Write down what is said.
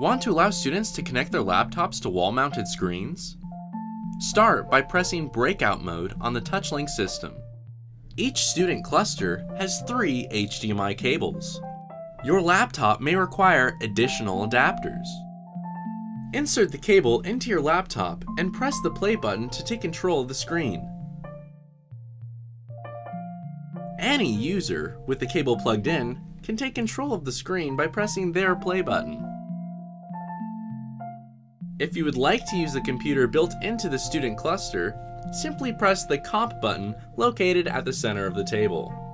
Want to allow students to connect their laptops to wall-mounted screens? Start by pressing Breakout Mode on the TouchLink system. Each student cluster has three HDMI cables. Your laptop may require additional adapters. Insert the cable into your laptop and press the play button to take control of the screen. Any user with the cable plugged in can take control of the screen by pressing their play button. If you would like to use the computer built into the student cluster, simply press the comp button located at the center of the table.